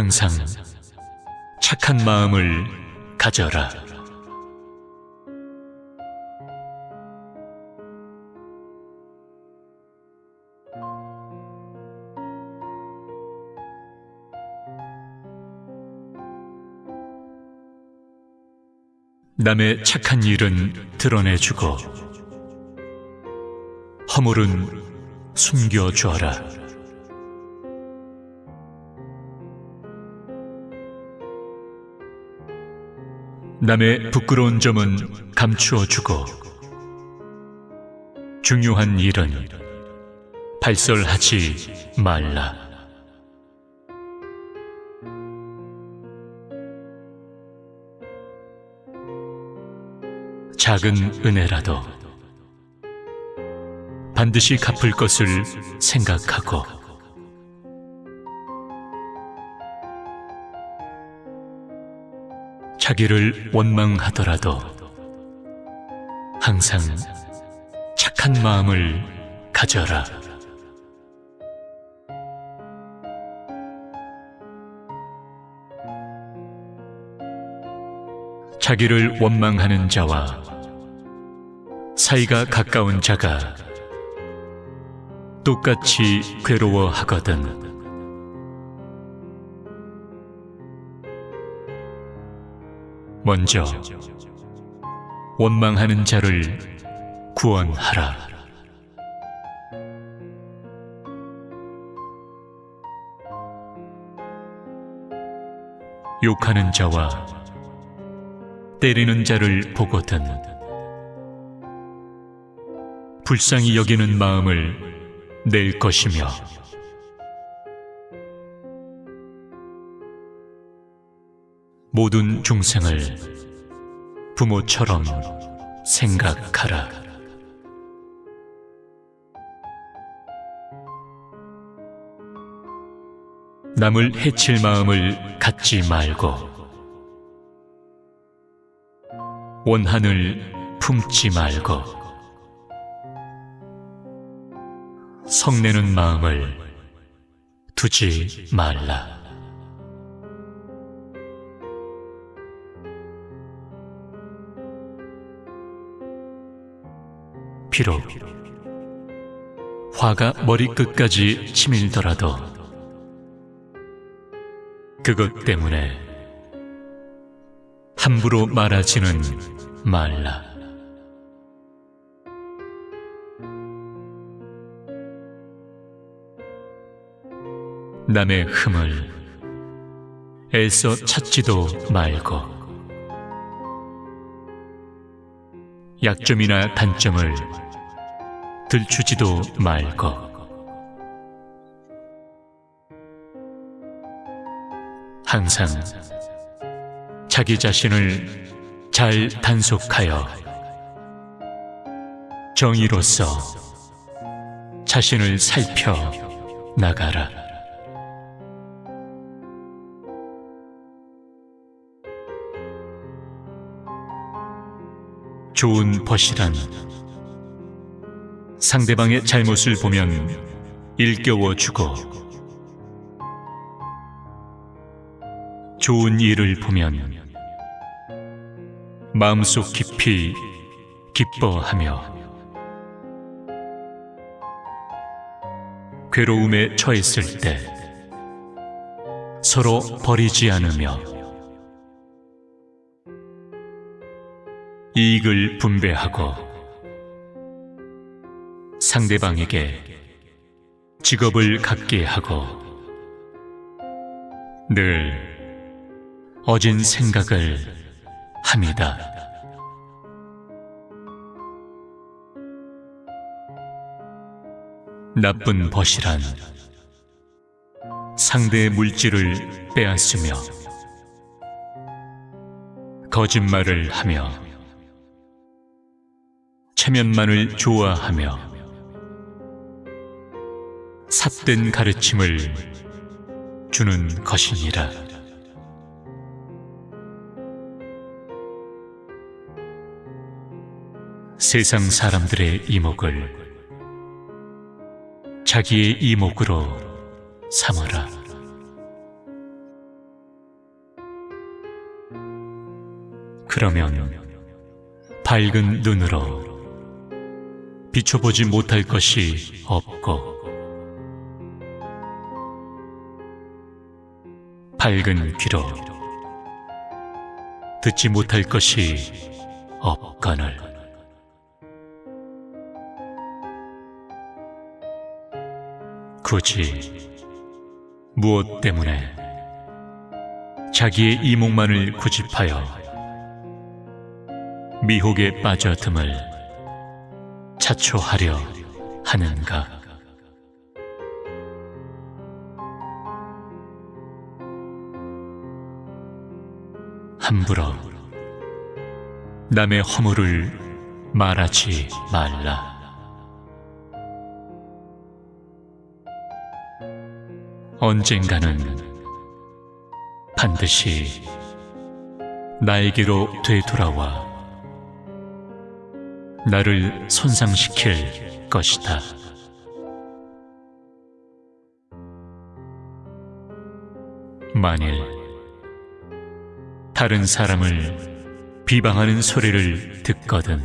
항상 착한 마음을 가져라. 남의 착한 일은 드러내주고 허물은 숨겨주어라. 남의 부끄러운 점은 감추어주고 중요한 일은 발설하지 말라. 작은 은혜라도 반드시 갚을 것을 생각하고 자기를 원망하더라도 항상 착한 마음을 가져라. 자기를 원망하는 자와 사이가 가까운 자가 똑같이 괴로워하거든. 먼저 원망하는 자를 구원하라. 욕하는 자와 때리는 자를 보거든 불쌍히 여기는 마음을 낼 것이며 모든 중생을 부모처럼 생각하라. 남을 해칠 마음을 갖지 말고 원한을 품지 말고 성내는 마음을 두지 말라. 비록 화가 머리끝까지 치밀더라도 그것 때문에 함부로 말하지는 말라. 남의 흠을 애써 찾지도 말고 약점이나 단점을 들추지도 말고 항상 자기 자신을 잘 단속하여 정의로서 자신을 살펴 나가라. 좋은 벗이란 상대방의 잘못을 보면 일깨워 주고 좋은 일을 보면 마음속 깊이 기뻐하며 괴로움에 처했을 때 서로 버리지 않으며 이익을 분배하고 상대방에게 직업을 갖게 하고 늘 어진 생각을 합니다. 나쁜 벗이란 상대의 물질을 빼앗으며 거짓말을 하며 체면만을 좋아하며 삿된 가르침을 주는 것이니라. 세상 사람들의 이목을 자기의 이목으로 삼아라. 그러면 밝은 눈으로 비춰보지 못할 것이 없고 밝은 귀로 듣지 못할 것이 없거늘 굳이 무엇 때문에 자기의 이목만을 구집하여 미혹에 빠져듦을 자초하려 하는가? 함부로 남의 허물을 말하지 말라. 언젠가는 반드시 나에게로 되돌아와 나를 손상시킬 것이다. 만일 다른 사람을 비방하는 소리를 듣거든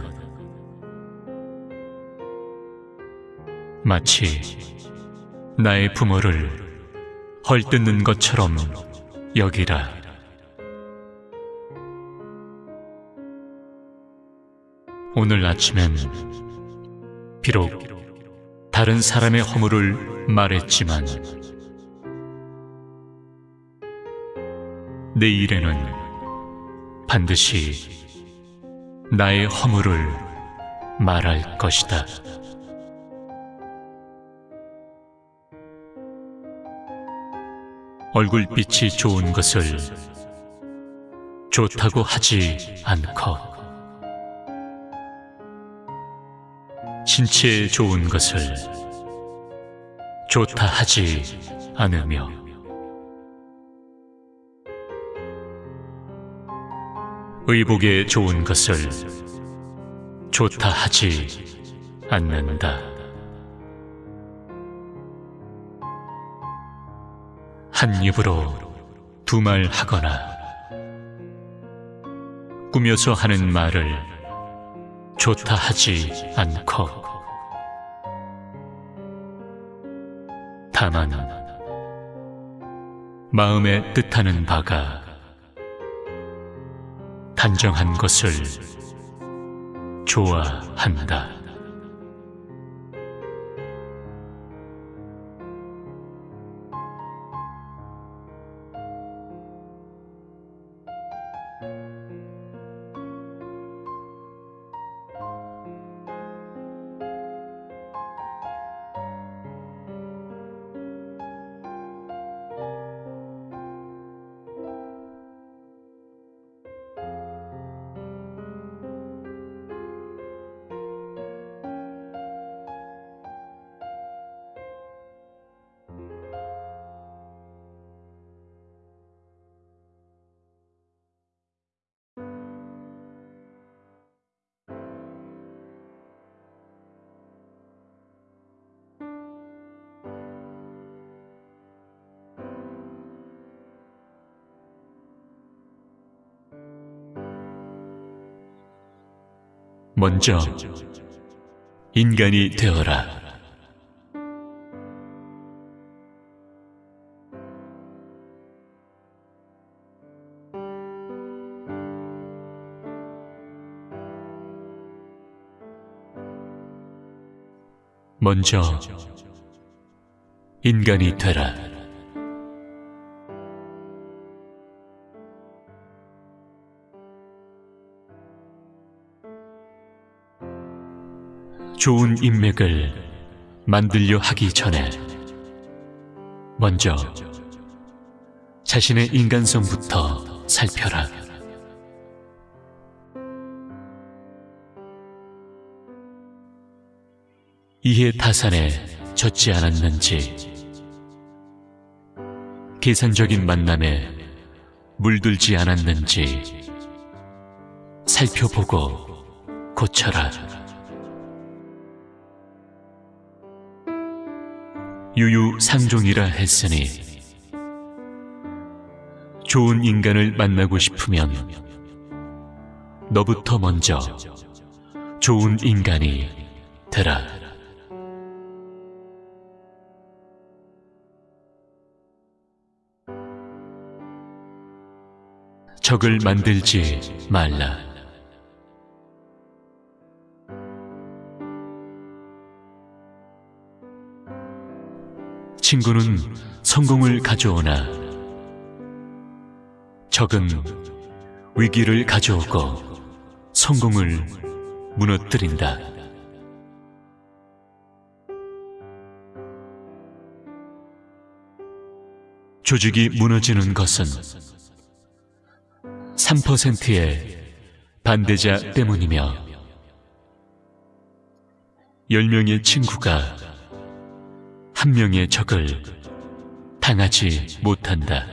마치 나의 부모를 헐뜯는 것처럼 여기라. 오늘 아침엔 비록 다른 사람의 허물을 말했지만 내일에는 반드시 나의 허물을 말할 것이다. 얼굴빛이 좋은 것을 좋다고 하지 않고 신체에 좋은 것을 좋다 하지 않으며 의복에 좋은 것을 좋다 하지 않는다. 한 입으로 두 말 하거나 꾸며서 하는 말을 좋다 하지 않고 다만 마음에 뜻하는 바가 단정한 것을 좋아한다. 먼저 인간이 되어라. 먼저 인간이 되라. 좋은 인맥을 만들려 하기 전에 먼저 자신의 인간성부터 살펴라. 이해 타산에 젖지 않았는지, 계산적인 만남에 물들지 않았는지 살펴보고 고쳐라. 유유상종이라 했으니 좋은 인간을 만나고 싶으면 너부터 먼저 좋은 인간이 되라. 적을 만들지 말라. 친구는 성공을 가져오나 적은 위기를 가져오고 성공을 무너뜨린다. 조직이 무너지는 것은 3%의 반대자 때문이며 10명의 친구가 한 명의 적을 당하지 못한다.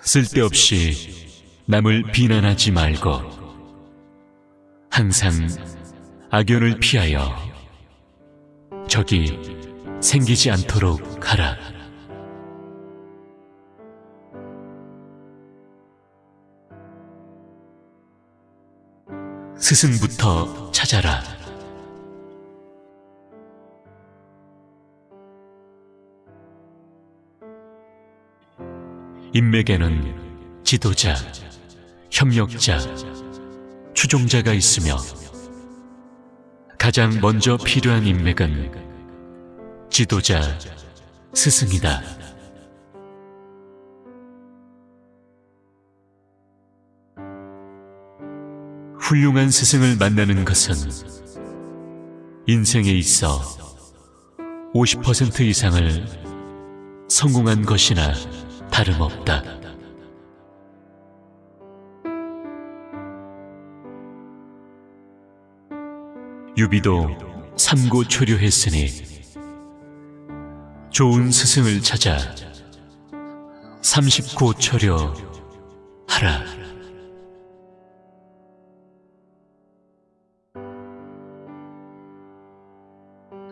쓸데없이 남을 비난하지 말고 항상 악연을 피하여 적이 생기지 않도록 하라. 스승부터 찾아라. 인맥에는 지도자, 협력자, 추종자가 있으며 가장 먼저 필요한 인맥은 지도자, 스승이다. 훌륭한 스승을 만나는 것은 인생에 있어 50% 이상을 성공한 것이나 다름없다. 유비도 삼고 초려했으니 좋은 스승을 찾아 삼십고초려 하라.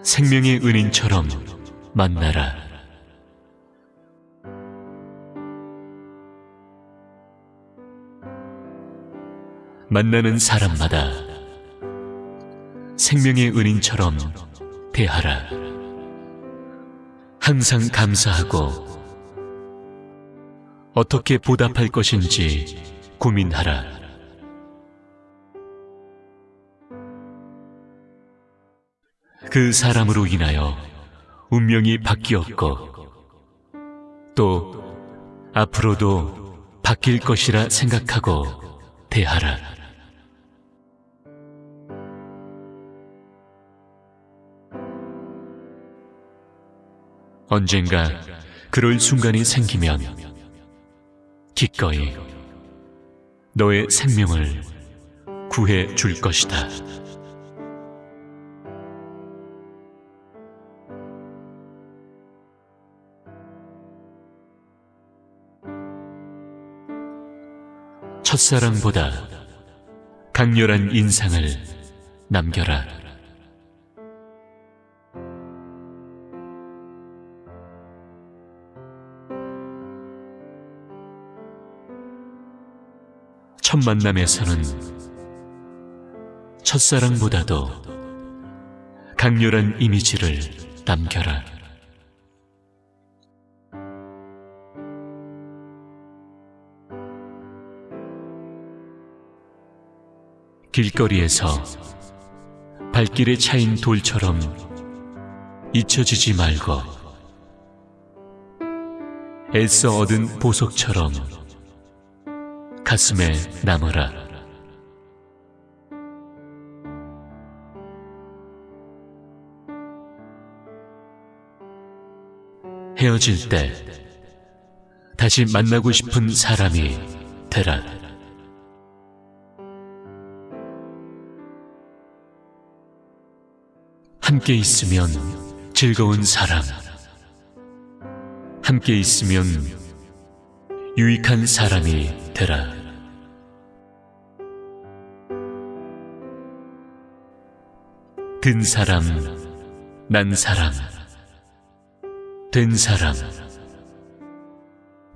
생명의 은인처럼 만나라. 만나는 사람마다 생명의 은인처럼 대하라. 항상 감사하고 어떻게 보답할 것인지 고민하라. 그 사람으로 인하여 운명이 바뀌었고 또 앞으로도 바뀔 것이라 생각하고 대하라. 언젠가 그럴 순간이 생기면 기꺼이 너의 생명을 구해 줄 것이다. 첫사랑보다 강렬한 인상을 남겨라. 첫 만남에서는 첫사랑보다도 강렬한 이미지를 남겨라. 길거리에서 발길에 차인 돌처럼 잊혀지지 말고 애써 얻은 보석처럼 가슴에 남아라. 헤어질 때 다시 만나고 싶은 사람이 되라. 함께 있으면 즐거운 사람. 함께 있으면 유익한 사람이 되라. 든 사람, 난 사람, 된 사람,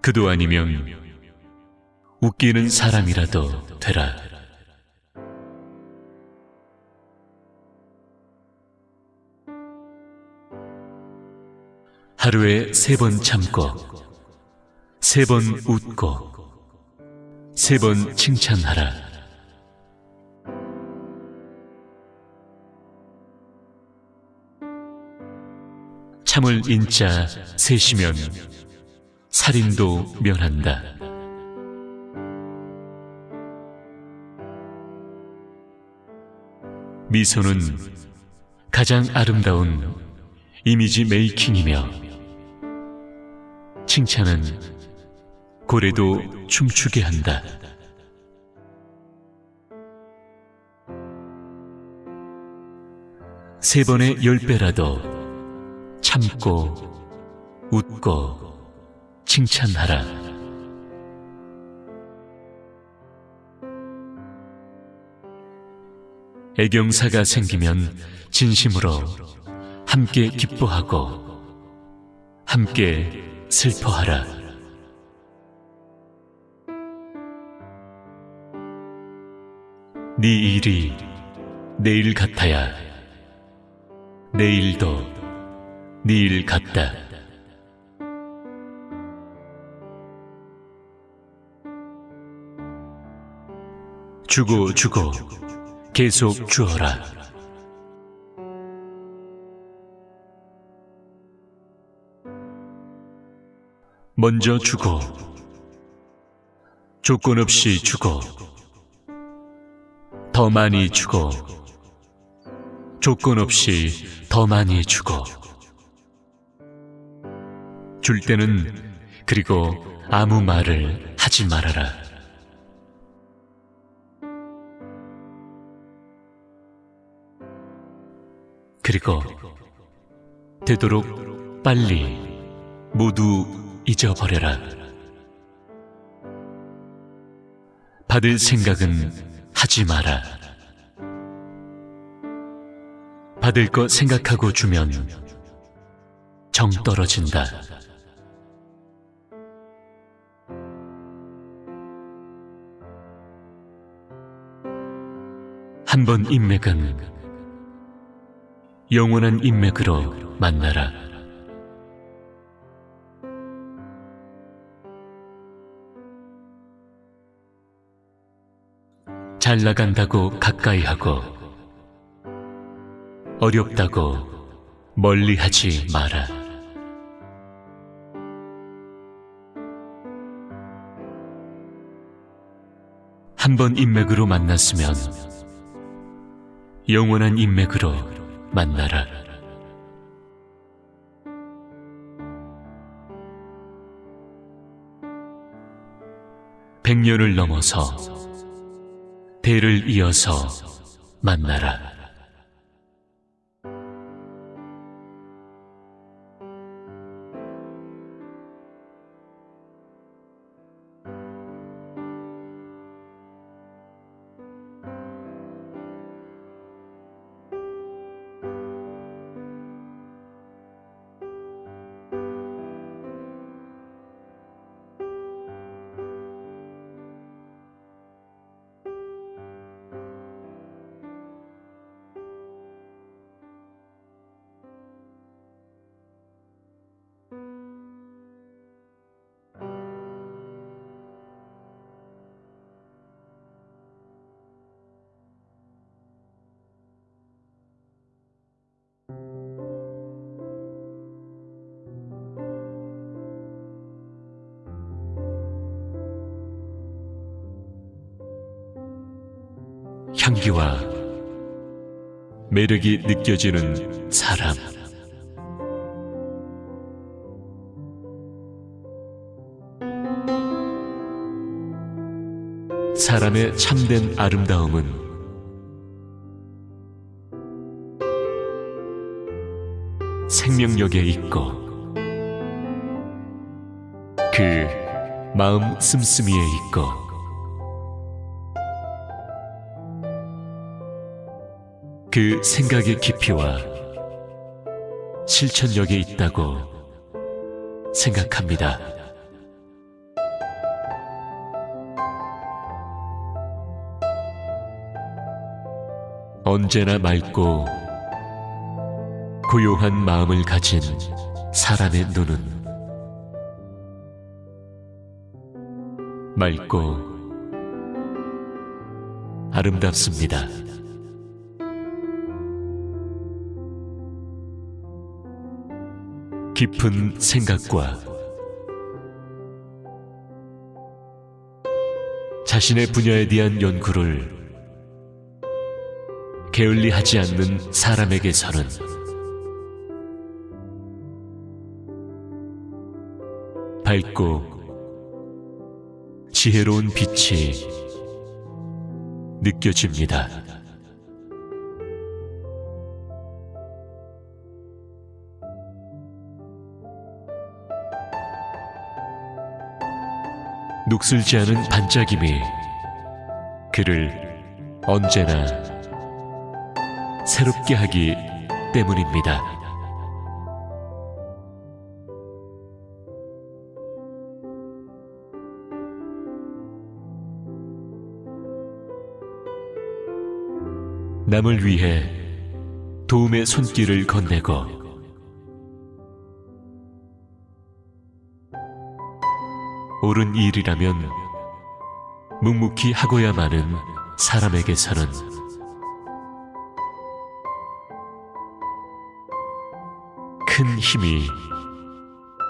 그도 아니면 웃기는 사람이라도 되라. 하루에 세 번 참고, 세 번 웃고, 세 번 칭찬하라. 참을 인자 셋이면 살인도 면한다. 미소는 가장 아름다운 이미지 메이킹이며 칭찬은 고래도 춤추게 한다. 세 번의 열 배라도 참고 웃고 칭찬하라. 애경사가 생기면 진심으로 함께 기뻐하고 함께 슬퍼하라. 네 일이 내일 같아야 내일도 네 일 같다. 주고 주고 계속 주어라. 먼저 주고 조건 없이 주고 더 많이 주고 조건 없이 더 많이 주고 줄 때는 그리고 아무 말을 하지 말아라. 그리고 되도록 빨리 모두 잊어버려라. 받을 생각은 하지 마라. 받을 것 생각하고 주면 정 떨어진다. 한 번 인맥은 영원한 인맥으로 만나라. 잘 나간다고 가까이 하고 어렵다고 멀리 하지 마라. 한 번 인맥으로 만났으면 영원한 인맥으로 만나라. 백년을 넘어서 대를 이어서 만나라. 향기와 매력이 느껴지는 사람. 사람의 참된 아름다움은 생명력에 있고 그 마음 씀씀이에 있고 그 생각의 깊이와 실천력이 있다고 생각합니다. 언제나 맑고 고요한 마음을 가진 사람의 눈은 맑고 아름답습니다. 깊은 생각과 자신의 분야에 대한 연구를 게을리하지 않는 사람에게서는 밝고 지혜로운 빛이 느껴집니다. 녹슬지 않은 반짝임이 그를 언제나 새롭게 하기 때문입니다. 남을 위해 도움의 손길을 건네고 옳은 일이라면 묵묵히 하고야마는 사람에게서는 큰 힘이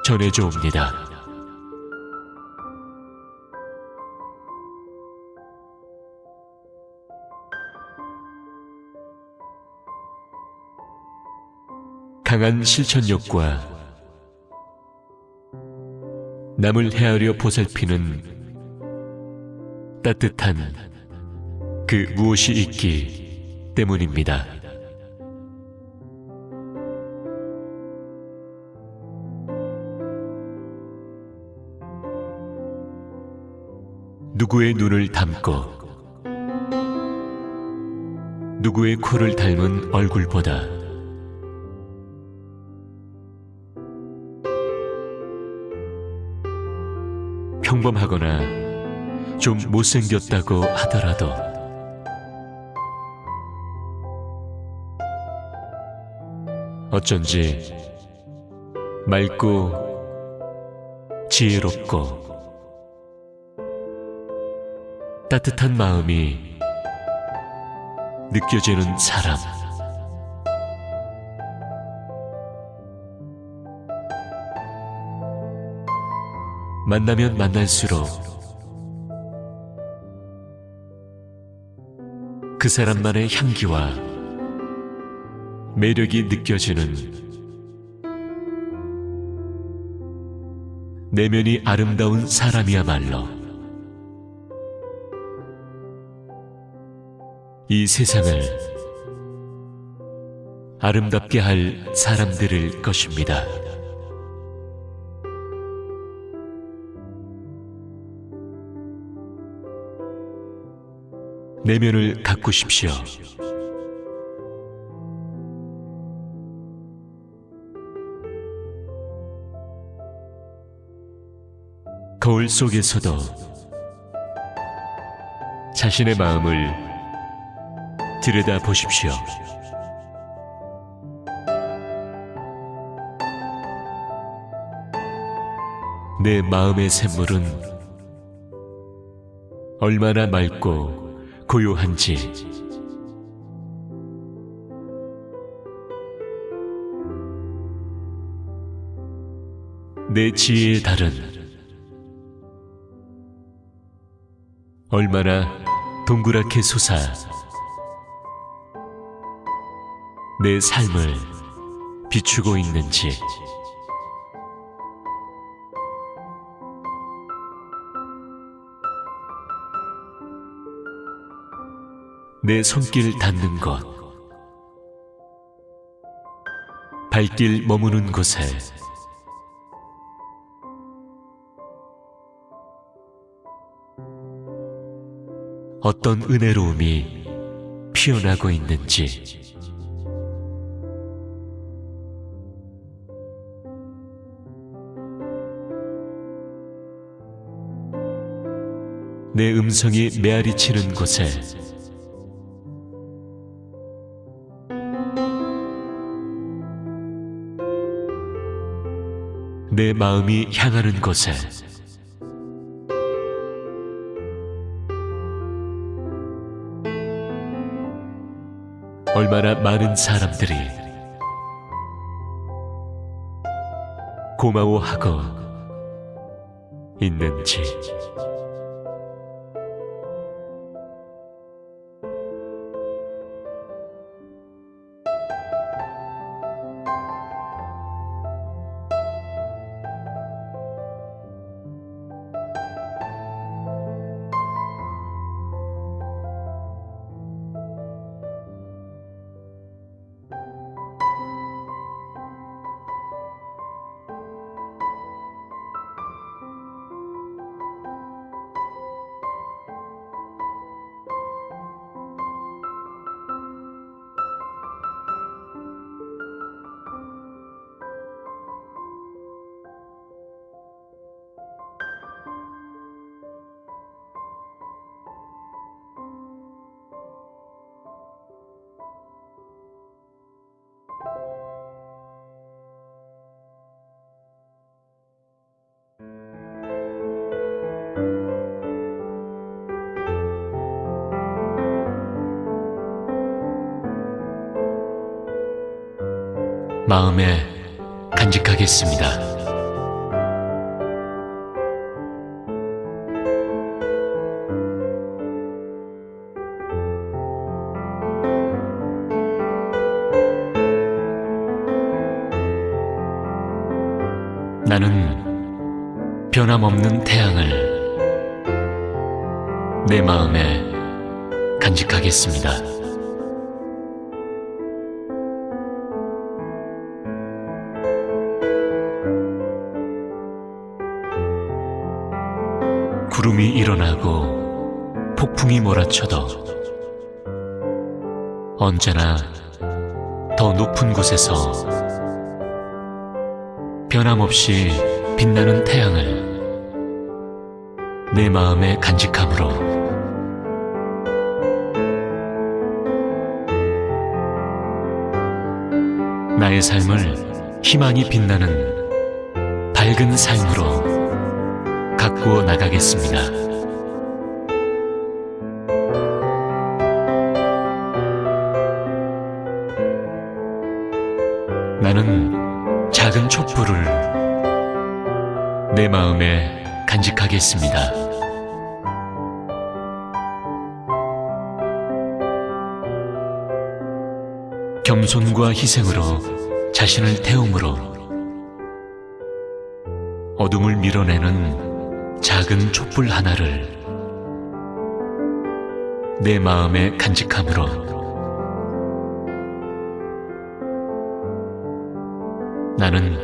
전해져 옵니다. 강한 실천력과 남을 헤아려 보살피는 따뜻한 그 무엇이 있기 때문입니다. 누구의 눈을 담고 누구의 코를 닮은 얼굴보다 평범하거나 좀 못생겼다고 하더라도 어쩐지 맑고 지혜롭고 따뜻한 마음이 느껴지는 사람. 만나면 만날수록 그 사람만의 향기와 매력이 느껴지는 내면이 아름다운 사람이야말로 이 세상을 아름답게 할 사람들일 것입니다. 내면을 가꾸십시오. 거울 속에서도 자신의 마음을 들여다 보십시오. 내 마음의 샘물은 얼마나 맑고 고요한지. 내 지혜의 달은 얼마나 동그랗게 솟아 내 삶을 비추고 있는지 내 손길 닿는 곳 발길 머무는 곳에. 어떤 은혜로움이 피어나고 있는지. 내 음성이 메아리 치는 곳에 내 마음이 향하는 곳에 얼마나 많은 사람들이 고마워하고 있는지 마음에 간직하겠습니다. 나는 변함없는 태양을 내 마음에 간직하겠습니다. 일어나고 폭풍이 몰아쳐도 언제나 더 높은 곳에서 변함없이 빛나는 태양을 내 마음에 간직함으로 나의 삶을 희망이 빛나는 밝은 삶으로 가꾸어 나가겠습니다. 나는 작은 촛불을 내 마음에 간직하겠습니다. 겸손과 희생으로 자신을 태움으로 어둠을 밀어내는 작은 촛불 하나를 내 마음에 간직함으로 나는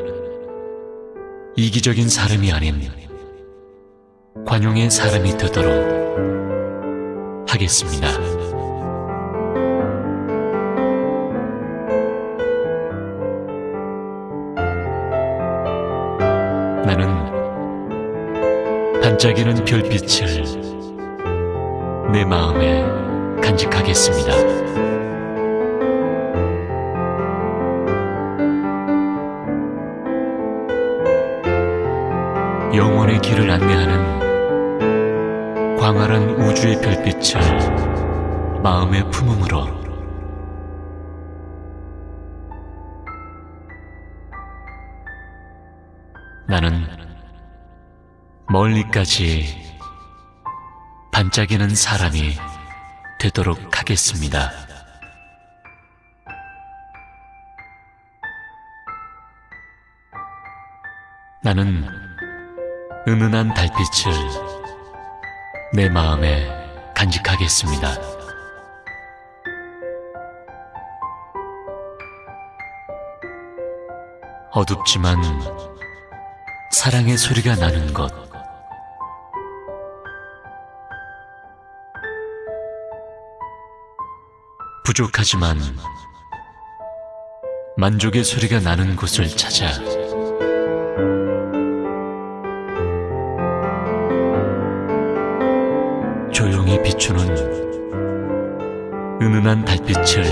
이기적인 사람이 아닌 관용의 사람이 되도록 하겠습니다. 나는 반짝이는 별빛을 내 마음에 간직하겠습니다. 영원의 길을 안내하는 광활한 우주의 별빛을 마음에 품음으로 나는 멀리까지 반짝이는 사람이 되도록 하겠습니다. 나는 은은한 달빛을 내 마음에 간직하겠습니다. 어둡지만 사랑의 소리가 나는 곳. 부족하지만 만족의 소리가 나는 곳을 찾아 비추는 은은한 달빛을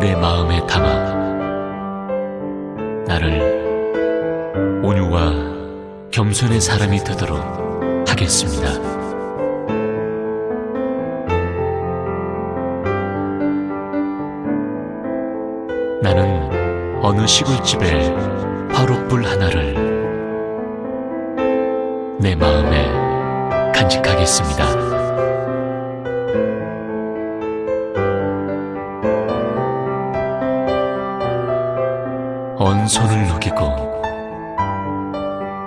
내 마음에 담아 나를 온유와 겸손의 사람이 되도록 하겠습니다. 나는 어느 시골집에 화롯불 하나를 내 마음에 간직하겠습니다. 손을 녹이고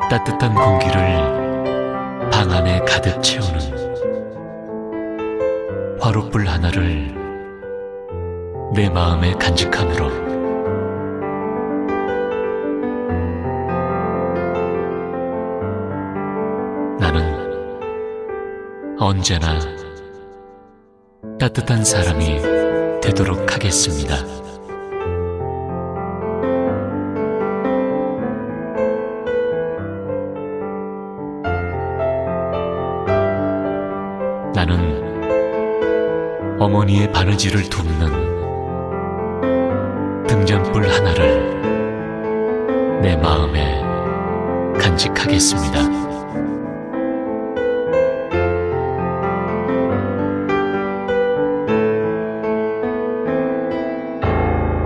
따뜻한 공기를 방 안에 가득 채우는 화롯불 하나를 내 마음에 간직함으로 나는 언제나 따뜻한 사람이 되도록 하겠습니다. 어머니의 바느질을 돕는 등잔불 하나를 내 마음에 간직하겠습니다.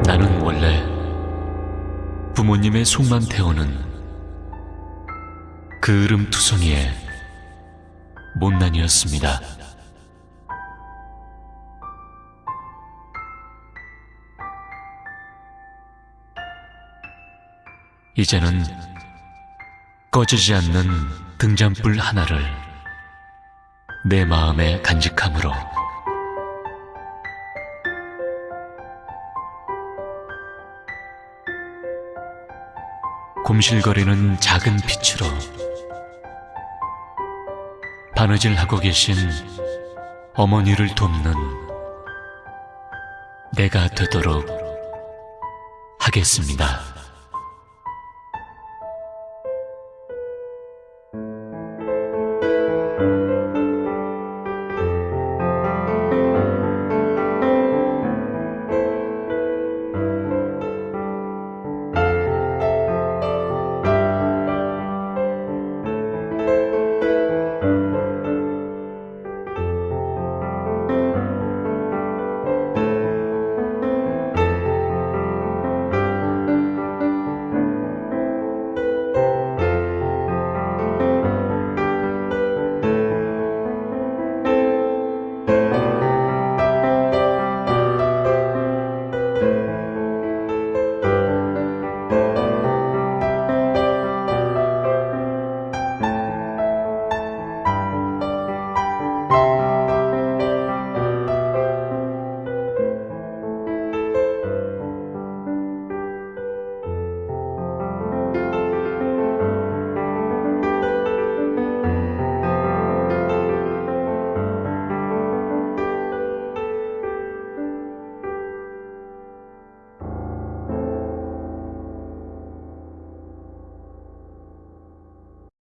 나는 원래 부모님의 속만 태우는 그 으름투성이의 못난이였습니다. 이제는 꺼지지 않는 등잔불 하나를 내 마음에 간직함으로 곰실거리는 작은 빛으로 바느질하고 계신 어머니를 돕는 내가 되도록 하겠습니다.